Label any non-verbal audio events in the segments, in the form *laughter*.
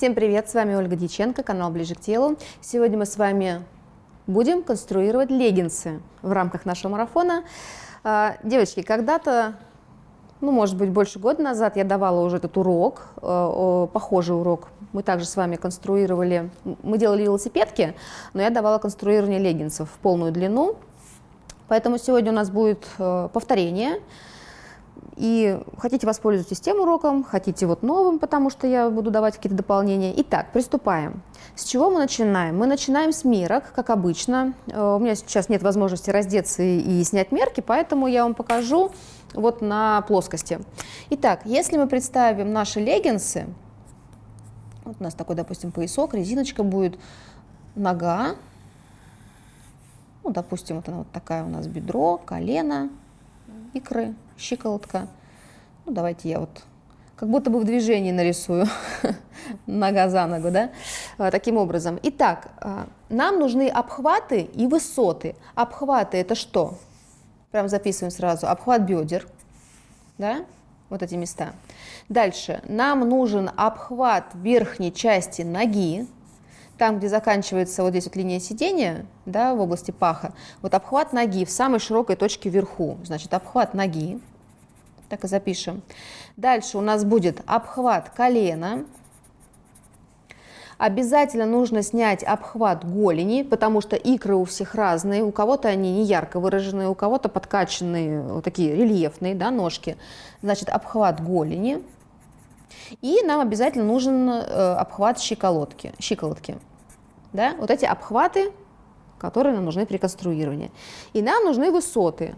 Всем привет, с вами Ольга Дьяченко, канал Ближе к телу. Сегодня мы с вами будем конструировать леггинсы в рамках нашего марафона. А, девочки, когда-то, ну, может быть, больше года назад я давала уже этот урок, э, похожий урок. Мы также с вами конструировали, мы делали велосипедки, но я давала конструирование леггинсов в полную длину. Поэтому сегодня у нас будет э, повторение. И хотите воспользуйтесь тем уроком, хотите вот новым, потому что я буду давать какие-то дополнения. Итак, приступаем. С чего мы начинаем? Мы начинаем с мерок, как обычно. Э, у меня сейчас нет возможности раздеться и снять мерки, поэтому я вам покажу вот на плоскости. Итак, если мы представим наши леггинсы, вот у нас такой, допустим, поясок, резиночка будет, нога, ну, допустим, вот она вот такая у нас бедро, колено, икры, щиколотка. Ну, давайте я вот как будто бы в движении нарисую, *laughs* нога за ногу, да, а, таким образом. Итак, а, нам нужны обхваты и высоты. Обхваты это что? Прям записываем сразу. Обхват бедер, да, вот эти места. Дальше, нам нужен обхват верхней части ноги, там, где заканчивается вот здесь вот линия сидения, да, в области паха, вот обхват ноги в самой широкой точке вверху, значит, обхват ноги, так и запишем. Дальше у нас будет обхват колена, Обязательно нужно снять обхват голени, потому что икры у всех разные. У кого-то они не ярко выраженные, у кого-то подкачанные, вот такие рельефные да, ножки. Значит, обхват голени. И нам обязательно нужен э, обхват щиколотки. щиколотки. Да? Вот эти обхваты, которые нам нужны при конструировании. И нам нужны высоты.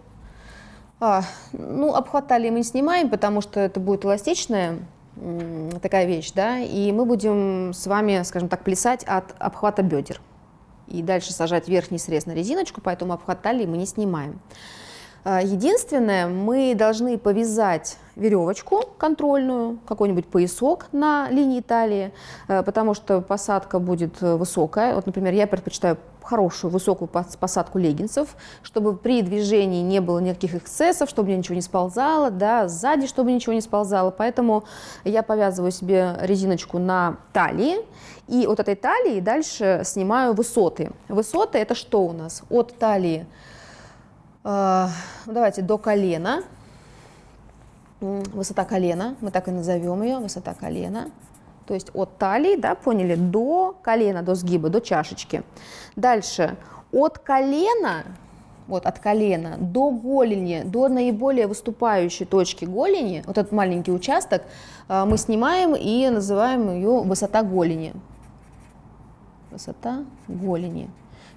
А, ну, обхват талии мы снимаем, потому что это будет эластичная такая вещь, да, и мы будем с вами, скажем так, плясать от обхвата бедер. И дальше сажать верхний срез на резиночку, поэтому обхват талии мы не снимаем. А, единственное, мы должны повязать веревочку контрольную, какой-нибудь поясок на линии талии, э, потому что посадка будет э, высокая. Вот, например, я предпочитаю хорошую высокую посадку леггинсов, чтобы при движении не было никаких эксцессов, чтобы мне ничего не сползало, да, сзади, чтобы ничего не сползало. Поэтому я повязываю себе резиночку на талии, и от этой талии дальше снимаю высоты. Высоты это что у нас? От талии, давайте, до колена, высота колена, мы так и назовем ее, высота колена. То есть от талии, да, поняли, до колена, до сгиба, до чашечки. Дальше от колена, вот от колена до голени, до наиболее выступающей точки голени, вот этот маленький участок, а, мы снимаем и называем ее высота голени. Высота голени.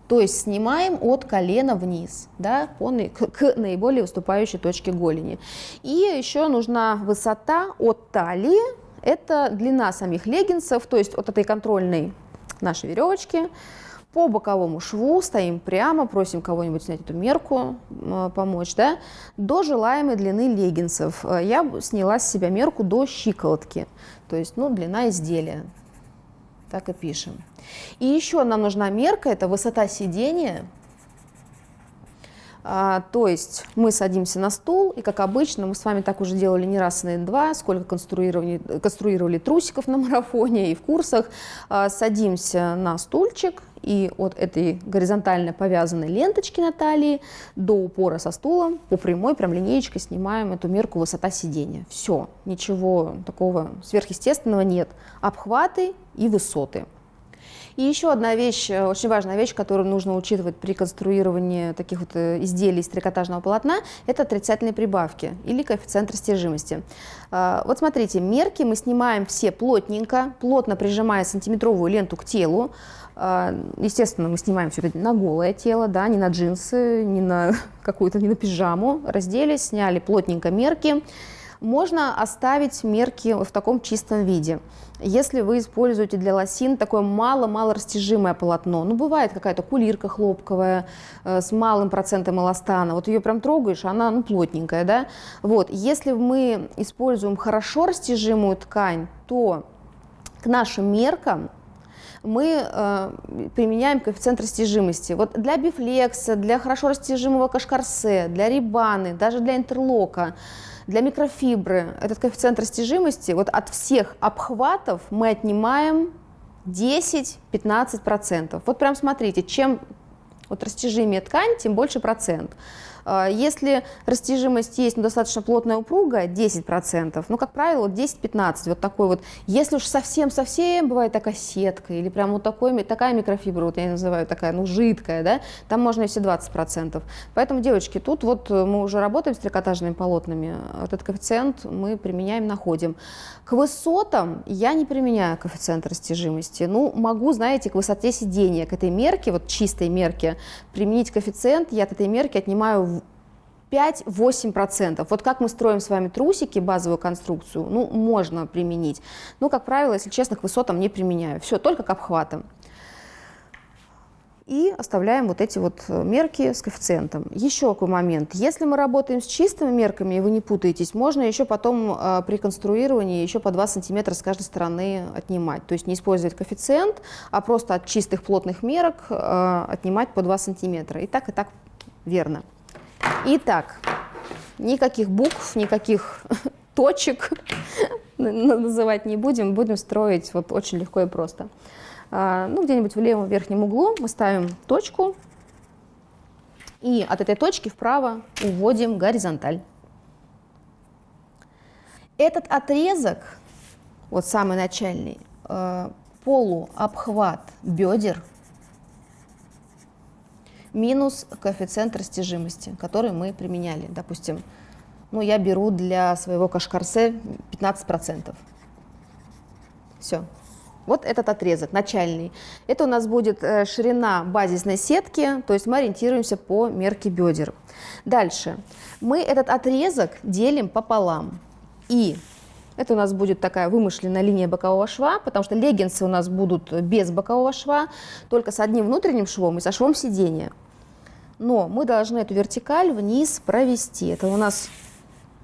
То есть снимаем от колена вниз, да, по, к, к наиболее выступающей точке голени. И еще нужна высота от талии, это длина самих леггинсов, то есть от этой контрольной нашей веревочки по боковому шву стоим прямо, просим кого-нибудь снять эту мерку, помочь, да, до желаемой длины леггинсов. Я сняла с себя мерку до щиколотки, то есть, ну, длина изделия. Так и пишем. И еще нам нужна мерка, это высота сидения. А, то есть мы садимся на стул, и как обычно, мы с вами так уже делали не раз, не два, сколько конструировали, конструировали трусиков на марафоне и в курсах, а, садимся на стульчик, и от этой горизонтально повязанной ленточки на талии до упора со стулом по прямой прям линеечкой снимаем эту мерку высота сидения. Все, ничего такого сверхъестественного нет. Обхваты и высоты. И еще одна вещь, э, очень важная вещь, которую нужно учитывать при конструировании таких вот э, изделий из трикотажного полотна, это отрицательные прибавки или коэффициент растяжимости. А, вот смотрите, мерки мы снимаем все плотненько, плотно прижимая сантиметровую ленту к телу. А, естественно, мы снимаем все это на голое тело, да, не на джинсы, не на *laughs* какую-то, не на пижаму. Раздели, сняли плотненько мерки. Можно оставить мерки в таком чистом виде. Если вы используете для лосин такое мало-мало растяжимое полотно, ну бывает какая-то кулирка хлопковая э, с малым процентом эластана, вот ее прям трогаешь, она ну, плотненькая, да, вот, если мы используем хорошо растяжимую ткань, то к нашим меркам мы э, применяем коэффициент растяжимости. Вот для бифлекса, для хорошо растяжимого кашкарсе, для рибаны, даже для интерлока, для микрофибры этот коэффициент растяжимости, вот от всех обхватов мы отнимаем 10-15%. Вот прям смотрите, чем вот растяжимее ткань, тем больше процент. А, если растяжимость есть, но достаточно плотная упругая, 10%, ну, как правило, вот 10-15, вот такой вот. Если уж совсем-совсем бывает такая сетка или прям вот такой, такая микрофибра, вот я называю такая, ну, жидкая, да, там можно и все 20%. Поэтому, девочки, тут вот мы уже работаем с трикотажными полотнами, этот коэффициент мы применяем, находим. К высотам я не применяю коэффициент растяжимости. Ну, могу, знаете, к высоте сидения, к этой мерке, вот чистой мерке, применить коэффициент, я от этой мерки отнимаю 5-8%. Вот как мы строим с вами трусики, базовую конструкцию, ну, можно применить. Ну, как правило, если честно, к высотам не применяю. Все, только к обхватам. И оставляем вот эти вот э, мерки с коэффициентом. Еще какой момент. Если мы работаем с чистыми мерками, и вы не путаетесь, можно еще потом э, при конструировании еще по 2 сантиметра с каждой стороны отнимать. То есть не использовать коэффициент, а просто от чистых плотных мерок э, отнимать по 2 сантиметра. И так, и так верно. Итак, никаких букв, никаких *laughs* точек *laughs* называть не будем, будем строить вот очень легко и просто. А, ну, где-нибудь в левом верхнем углу мы ставим точку, и от этой точки вправо уводим горизонталь. Этот отрезок, вот самый начальный, э, полуобхват бедер – минус коэффициент растяжимости, который мы применяли. Допустим, ну, я беру для своего кашкарсе 15%. Все. Вот этот отрезок, начальный. Это у нас будет э, ширина базисной сетки, то есть мы ориентируемся по мерке бедер. Дальше. Мы этот отрезок делим пополам. И это у нас будет такая вымышленная линия бокового шва, потому что леггинсы у нас будут без бокового шва, только с одним внутренним швом и со швом сидения. Но мы должны эту вертикаль вниз провести. Это у нас,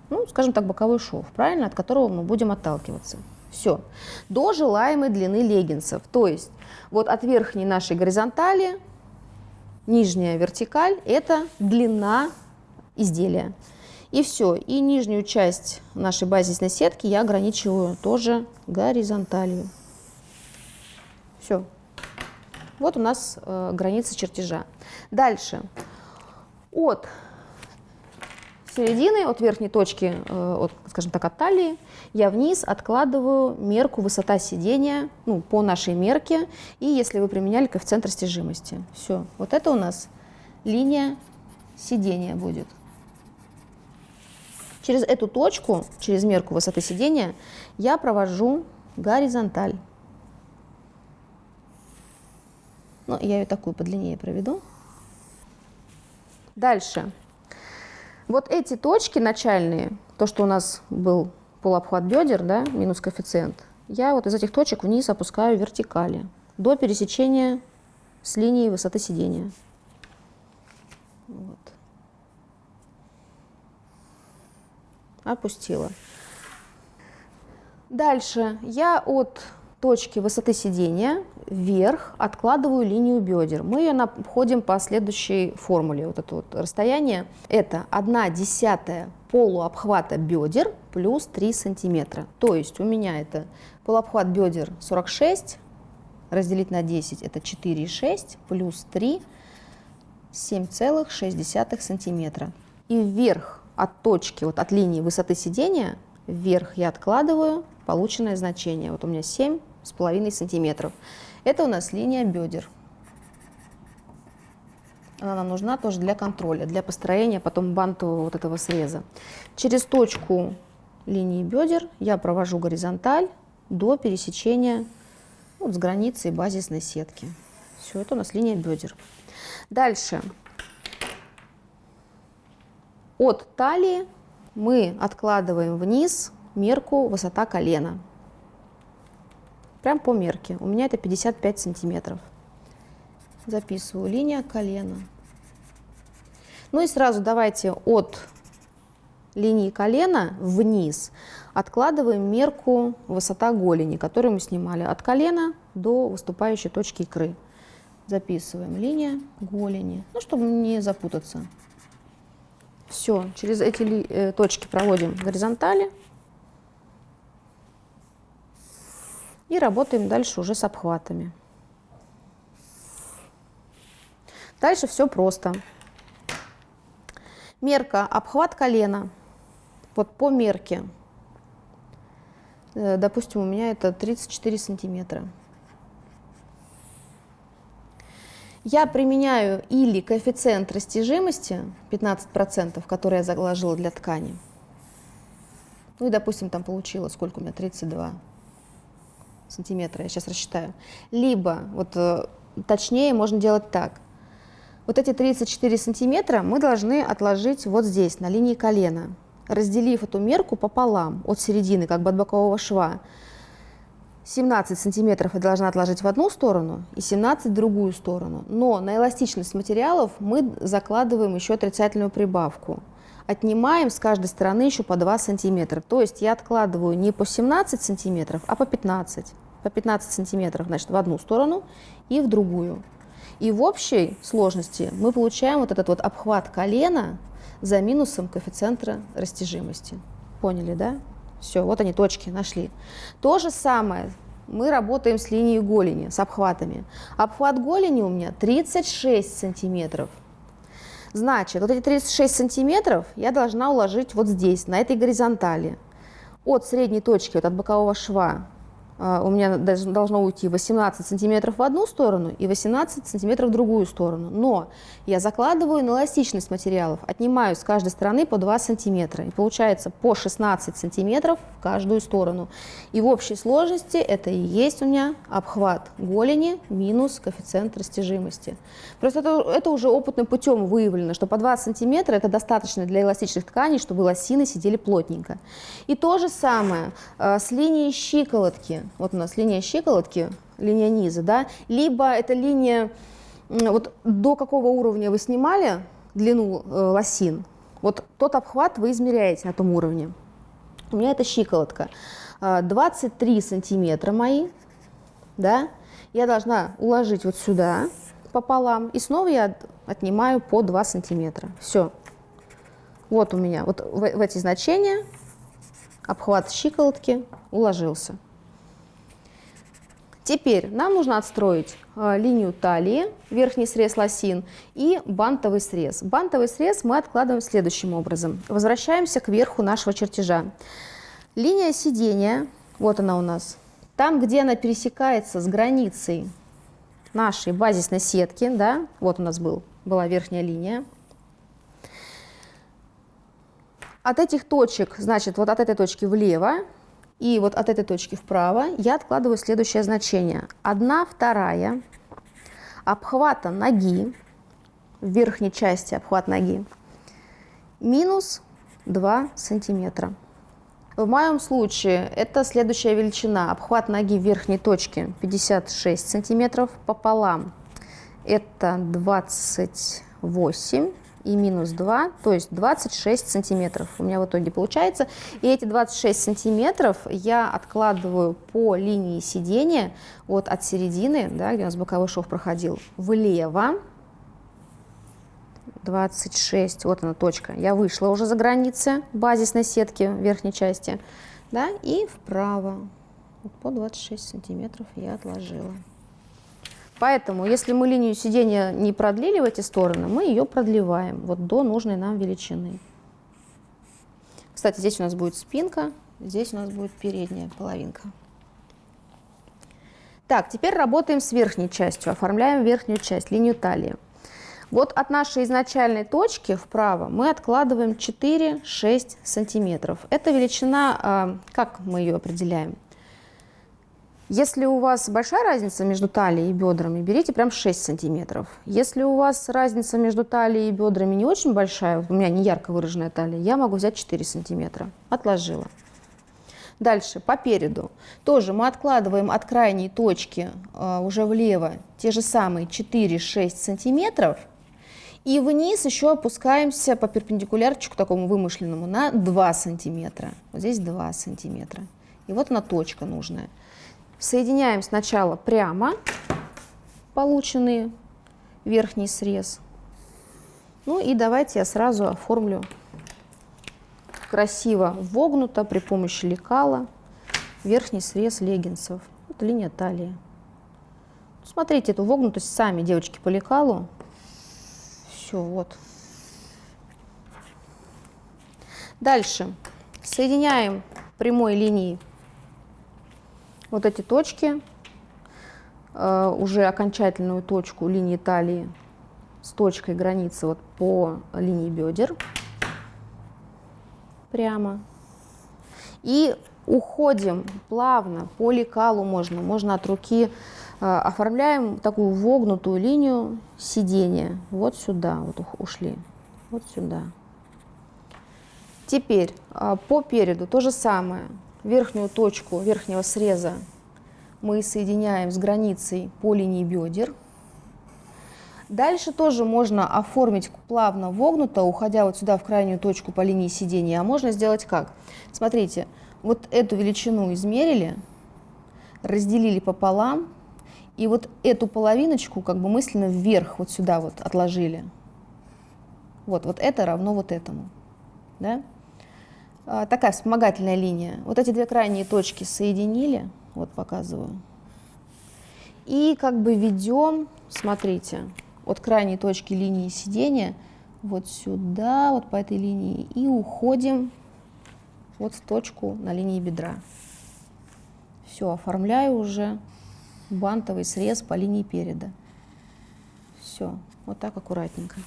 ну, скажем так, боковой шов, правильно, от которого мы будем отталкиваться. Все. До желаемой длины леггинсов. То есть вот от верхней нашей горизонтали нижняя вертикаль – это длина изделия. И все. И нижнюю часть нашей базисной сетки я ограничиваю тоже горизонталью. Все. Вот у нас э, граница чертежа. Дальше. От середины, от верхней точки, э, от, скажем так, от талии, я вниз откладываю мерку высота сидения ну, по нашей мерке, и если вы применяли коэффициент растяжимости. Все, вот это у нас линия сидения будет. Через эту точку, через мерку высоты сидения, я провожу горизонталь. Ну, я ее такую подлиннее проведу. Дальше. Вот эти точки начальные, то, что у нас был полуобхват бедер, да, минус коэффициент, я вот из этих точек вниз опускаю вертикали до пересечения с линией высоты сидения. Вот. Опустила. Дальше я от точки высоты сидения вверх откладываю линию бедер. Мы ее находим по следующей формуле. Вот это вот расстояние это 1 десятая полуобхвата бедер плюс 3 сантиметра. То есть у меня это полуобхват бедер 46, разделить на 10 это 4,6 плюс 3 7,6 сантиметра. И вверх от точки, вот от линии высоты сидения, вверх я откладываю полученное значение. Вот у меня 7 с половиной сантиметров. Это у нас линия бедер. Она нам нужна тоже для контроля, для построения потом бантового вот этого среза. Через точку линии бедер я провожу горизонталь до пересечения вот с границей базисной сетки. Все, это у нас линия бедер. Дальше. От талии мы откладываем вниз мерку высота колена прям по мерке. У меня это 55 сантиметров. Записываю линия колена. Ну и сразу давайте от линии колена вниз откладываем мерку высота голени, которую мы снимали от колена до выступающей точки икры. Записываем линия голени, ну, чтобы не запутаться. Все, через эти э, точки проводим горизонтали. И работаем дальше уже с обхватами. Дальше все просто. Мерка обхват колена. Вот по мерке. Э, допустим, у меня это 34 сантиметра. Я применяю или коэффициент растяжимости 15%, который я заложила для ткани. Ну и, допустим, там получила, сколько у меня, 32 сантиметра, я сейчас рассчитаю. Либо, вот э, точнее, можно делать так. Вот эти 34 сантиметра мы должны отложить вот здесь, на линии колена, разделив эту мерку пополам, от середины, как бы от бокового шва. 17 сантиметров я должна отложить в одну сторону и 17 в другую сторону. Но на эластичность материалов мы закладываем еще отрицательную прибавку. Отнимаем с каждой стороны еще по 2 сантиметра. То есть я откладываю не по 17 сантиметров, а по 15 по 15 сантиметров значит, в одну сторону и в другую. И в общей сложности мы получаем вот этот вот обхват колена за минусом коэффициента растяжимости. Поняли, да? Все, вот они, точки, нашли. То же самое мы работаем с линией голени, с обхватами. Обхват голени у меня 36 сантиметров. Значит, вот эти 36 сантиметров я должна уложить вот здесь, на этой горизонтали. От средней точки, вот от бокового шва у меня должно уйти 18 сантиметров в одну сторону и 18 сантиметров в другую сторону. Но я закладываю на эластичность материалов, отнимаю с каждой стороны по 2 сантиметра. И получается по 16 сантиметров в каждую сторону. И в общей сложности это и есть у меня обхват голени минус коэффициент растяжимости. Просто это, это уже опытным путем выявлено, что по 2 сантиметра это достаточно для эластичных тканей, чтобы лосины сидели плотненько. И то же самое э, с линией щиколотки вот у нас линия щиколотки, линия низа, да, либо это линия, вот до какого уровня вы снимали длину э, лосин, вот тот обхват вы измеряете на том уровне. У меня это щиколотка. 23 а, сантиметра мои, да, я должна уложить вот сюда пополам, и снова я отнимаю по 2 сантиметра. Все. Вот у меня вот в, в эти значения обхват щиколотки уложился. Теперь нам нужно отстроить э, линию талии, верхний срез лосин и бантовый срез. Бантовый срез мы откладываем следующим образом. Возвращаемся к верху нашего чертежа. Линия сидения, вот она у нас, там, где она пересекается с границей нашей базисной сетки, да, вот у нас был, была верхняя линия, от этих точек, значит, вот от этой точки влево и вот от этой точки вправо я откладываю следующее значение. 1 вторая обхвата ноги, в верхней части обхват ноги, минус 2 сантиметра. В моем случае это следующая величина. Обхват ноги в верхней точке 56 сантиметров пополам. Это 28 и минус 2, то есть 26 сантиметров у меня в итоге получается. И эти 26 сантиметров я откладываю по линии сидения вот от середины, да, где у нас боковой шов проходил, влево. 26, вот она точка. Я вышла уже за границы базисной сетки верхней части, да, и вправо. Вот по 26 сантиметров я отложила. Поэтому, если мы линию сидения не продлили в эти стороны, мы ее продлеваем вот до нужной нам величины. Кстати, здесь у нас будет спинка, здесь у нас будет передняя половинка. Так, теперь работаем с верхней частью, оформляем верхнюю часть, линию талии. Вот от нашей изначальной точки вправо мы откладываем 4-6 сантиметров. Это величина, а, как мы ее определяем? Если у вас большая разница между талией и бедрами, берите прям 6 сантиметров. Если у вас разница между талией и бедрами не очень большая, у меня не ярко выраженная талия, я могу взять 4 сантиметра. Отложила. Дальше, по переду. Тоже мы откладываем от крайней точки э, уже влево те же самые 4-6 сантиметров. И вниз еще опускаемся по перпендикулярчику такому вымышленному на 2 сантиметра. Вот здесь 2 сантиметра. И вот она точка нужная. Соединяем сначала прямо полученный верхний срез. Ну и давайте я сразу оформлю красиво вогнуто при помощи лекала верхний срез леггинсов. Вот линия талии. Смотрите эту вогнутость сами, девочки, по лекалу. Все, вот. Дальше соединяем прямой линией вот эти точки, э, уже окончательную точку линии талии с точкой границы вот по линии бедер прямо. И уходим плавно по лекалу можно, можно от руки э, оформляем такую вогнутую линию сидения. Вот сюда вот ушли, вот сюда. Теперь э, по переду то же самое верхнюю точку верхнего среза мы соединяем с границей по линии бедер. Дальше тоже можно оформить плавно вогнуто, уходя вот сюда в крайнюю точку по линии сидения. А можно сделать как? Смотрите, вот эту величину измерили, разделили пополам, и вот эту половиночку как бы мысленно вверх вот сюда вот отложили. Вот, вот это равно вот этому. Да? А, такая вспомогательная линия. Вот эти две крайние точки соединили, вот показываю. И как бы ведем, смотрите, от крайней точки линии сидения вот сюда, вот по этой линии, и уходим вот в точку на линии бедра. Все, оформляю уже бантовый срез по линии переда. Все, вот так аккуратненько.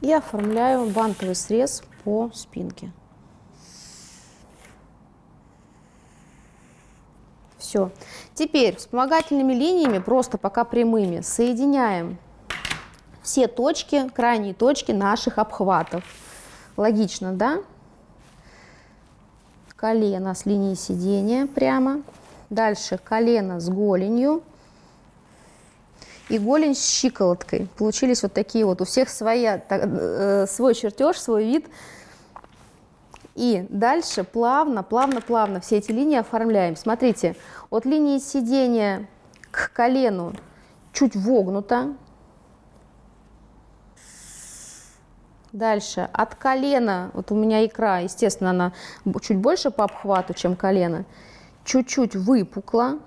И оформляю бантовый срез по спинке. Все. Теперь вспомогательными линиями, просто пока прямыми, соединяем все точки, крайние точки наших обхватов. Логично, да? Колено с линией сидения прямо. Дальше колено с голенью. И голень с щиколоткой. Получились вот такие вот. У всех своя, э, свой чертеж, свой вид. И дальше плавно, плавно, плавно все эти линии оформляем. Смотрите, от линии сидения к колену чуть вогнуто. Дальше от колена, вот у меня икра, естественно, она чуть больше по обхвату, чем колено, чуть-чуть выпукла.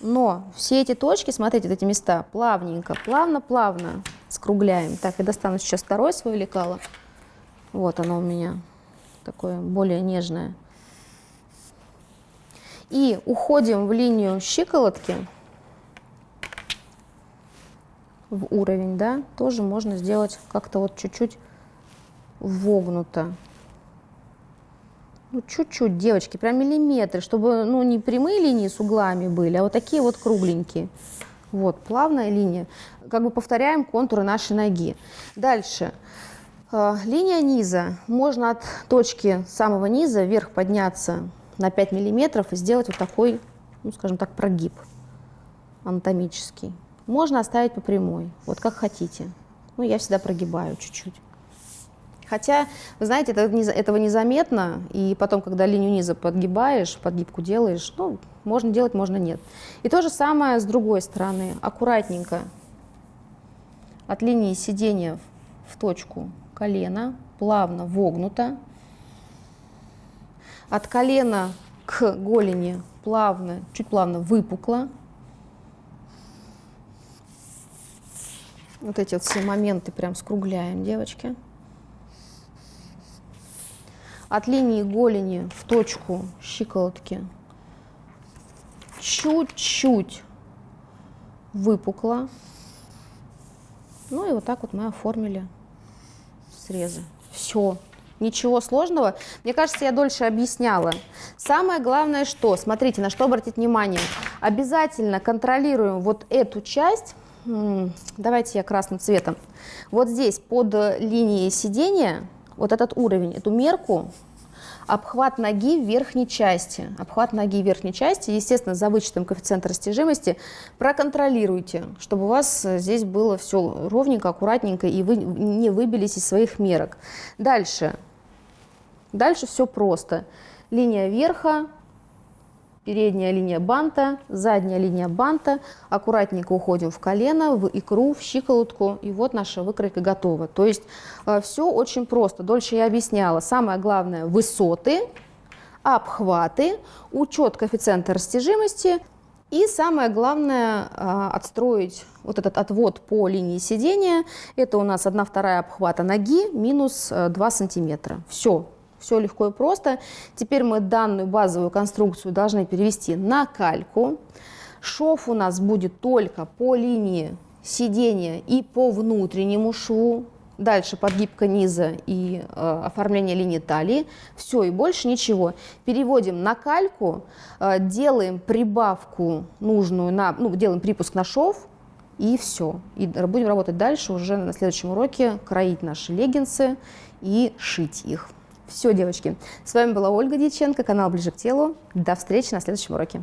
Но все эти точки, смотрите, эти места, плавненько, плавно-плавно скругляем. Так, я достану сейчас второе свое лекало. Вот оно у меня такое более нежное. И уходим в линию щиколотки, в уровень, да, тоже можно сделать как-то вот чуть-чуть вогнуто. Ну, чуть-чуть, девочки, прям миллиметры, чтобы, ну, не прямые линии с углами были, а вот такие вот кругленькие. Вот, плавная линия. Как бы повторяем контуры нашей ноги. Дальше. Э, линия низа. Можно от точки самого низа вверх подняться на 5 миллиметров и сделать вот такой, ну, скажем так, прогиб анатомический. Можно оставить по прямой, вот как хотите. Ну, я всегда прогибаю чуть-чуть. Хотя, вы знаете, это, этого незаметно, и потом, когда линию низа подгибаешь, подгибку делаешь, ну, можно делать, можно нет. И то же самое с другой стороны, аккуратненько от линии сидения в точку колено плавно вогнуто. От колена к голени плавно, чуть плавно выпукло. Вот эти вот все моменты прям скругляем, девочки. От линии голени в точку щиколотки чуть-чуть выпукло. Ну и вот так вот мы оформили срезы. Все. Ничего сложного. Мне кажется, я дольше объясняла. Самое главное, что, смотрите, на что обратить внимание. Обязательно контролируем вот эту часть. Давайте я красным цветом. Вот здесь под линией сидения, вот этот уровень, эту мерку, обхват ноги в верхней части. Обхват ноги в верхней части, естественно, за вычетом коэффициента растяжимости, проконтролируйте, чтобы у вас здесь было все ровненько, аккуратненько, и вы не выбились из своих мерок. Дальше. Дальше все просто. Линия верха, передняя линия банта, задняя линия банта. Аккуратненько уходим в колено, в икру, в щиколотку. И вот наша выкройка готова. То есть э, все очень просто. Дольше я объясняла. Самое главное – высоты, обхваты, учет коэффициента растяжимости. И самое главное э, отстроить вот этот отвод по линии сидения. Это у нас 1 вторая обхвата ноги минус 2 э, сантиметра. Все, все легко и просто. Теперь мы данную базовую конструкцию должны перевести на кальку. Шов у нас будет только по линии сидения и по внутреннему шву. Дальше подгибка низа и э, оформление линии талии. Все, и больше ничего. Переводим на кальку, э, делаем прибавку нужную, на, ну, делаем припуск на шов, и все. И будем работать дальше уже на следующем уроке, кроить наши леггинсы и шить их. Все, девочки. С вами была Ольга Дьяченко, канал «Ближе к телу». До встречи на следующем уроке.